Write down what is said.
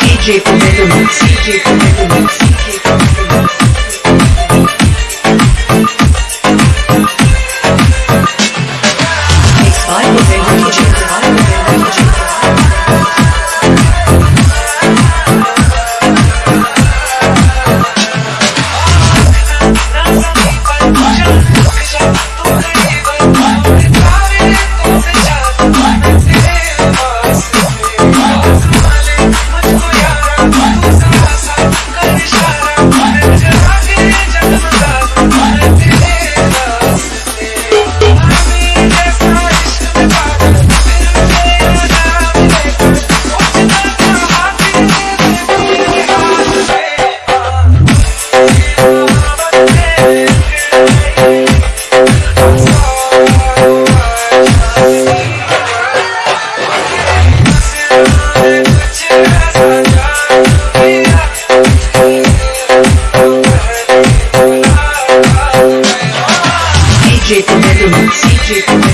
DJ Commitment, DJ Commitment. DJ Commitment, DJ Commitment.